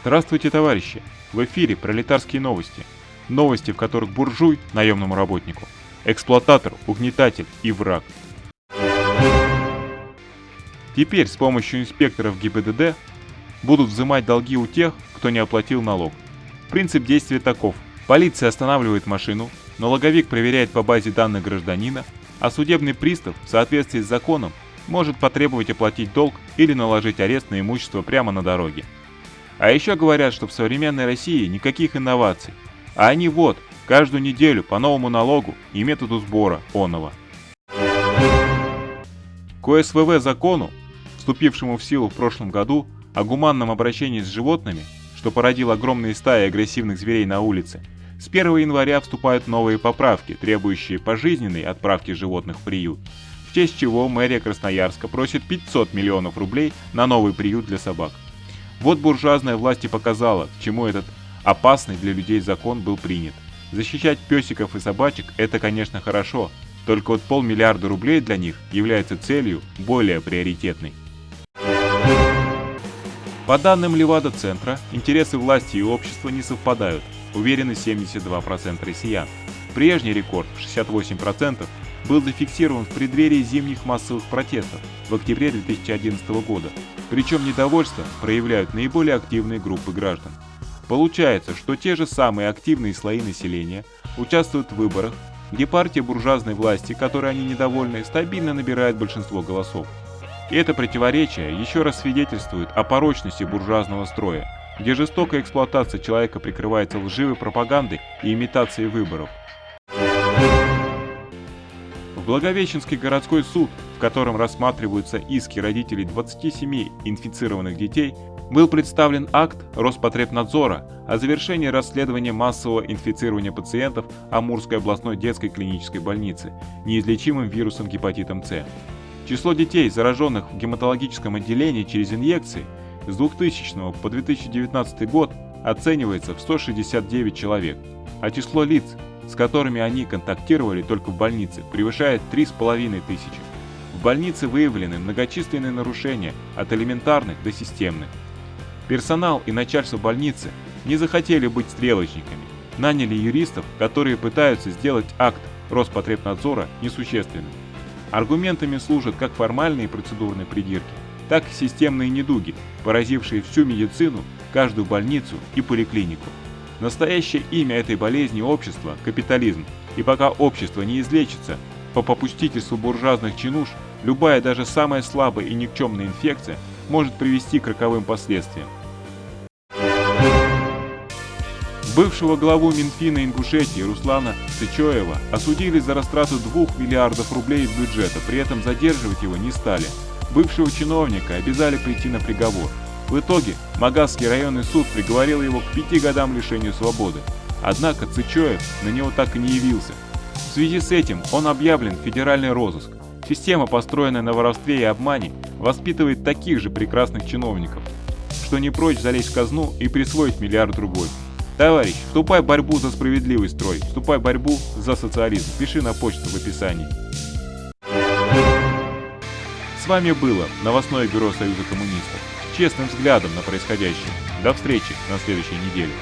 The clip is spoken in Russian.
Здравствуйте, товарищи! В эфире пролетарские новости. Новости, в которых буржуй наемному работнику, эксплуататор, угнетатель и враг. Теперь с помощью инспекторов ГИБДД будут взимать долги у тех, кто не оплатил налог. Принцип действия таков. Полиция останавливает машину, налоговик проверяет по базе данных гражданина, а судебный пристав в соответствии с законом может потребовать оплатить долг или наложить арест на имущество прямо на дороге. А еще говорят, что в современной России никаких инноваций, а они вот, каждую неделю по новому налогу и методу сбора оного. К ОСВВ закону, вступившему в силу в прошлом году, о гуманном обращении с животными, что породил огромные стаи агрессивных зверей на улице, с 1 января вступают новые поправки, требующие пожизненной отправки животных в приют, в честь чего мэрия Красноярска просит 500 миллионов рублей на новый приют для собак. Вот буржуазная власть и показала, к чему этот опасный для людей закон был принят. Защищать песиков и собачек – это, конечно, хорошо, только вот полмиллиарда рублей для них является целью более приоритетной. По данным Левада-центра, интересы власти и общества не совпадают, уверены 72% россиян. Прежний рекорд в 68% был зафиксирован в преддверии зимних массовых протестов в октябре 2011 года, причем недовольство проявляют наиболее активные группы граждан. Получается, что те же самые активные слои населения участвуют в выборах, где партия буржуазной власти, которой они недовольны, стабильно набирает большинство голосов. И это противоречие еще раз свидетельствует о порочности буржуазного строя, где жестокая эксплуатация человека прикрывается лживой пропагандой и имитацией выборов. Благовещенский городской суд, в котором рассматриваются иски родителей 27 инфицированных детей, был представлен акт Роспотребнадзора о завершении расследования массового инфицирования пациентов Амурской областной детской клинической больницы неизлечимым вирусом гепатитом С. Число детей, зараженных в гематологическом отделении через инъекции, с 2000 по 2019 год оценивается в 169 человек, а число лиц, с которыми они контактировали только в больнице, превышает 3,5 тысячи. В больнице выявлены многочисленные нарушения от элементарных до системных. Персонал и начальство больницы не захотели быть стрелочниками, наняли юристов, которые пытаются сделать акт Роспотребнадзора несущественным. Аргументами служат как формальные процедурные придирки, так и системные недуги, поразившие всю медицину, каждую больницу и поликлинику. Настоящее имя этой болезни общества – капитализм. И пока общество не излечится, по попустительству буржуазных чинуш, любая даже самая слабая и никчемная инфекция может привести к роковым последствиям. Бывшего главу Минфина Ингушетии Руслана Сычоева осудили за растрату 2 миллиардов рублей из бюджета, при этом задерживать его не стали. Бывшего чиновника обязали прийти на приговор. В итоге Магасский районный суд приговорил его к пяти годам лишению свободы. Однако Цычоев на него так и не явился. В связи с этим он объявлен в федеральный розыск. Система, построенная на воровстве и обмане, воспитывает таких же прекрасных чиновников, что не прочь залезть в казну и присвоить миллиард рублей. Товарищ, вступай в борьбу за справедливый строй, вступай в борьбу за социализм. Пиши на почту в описании. С вами было новостное бюро Союза коммунистов честным взглядом на происходящее. До встречи на следующей неделе.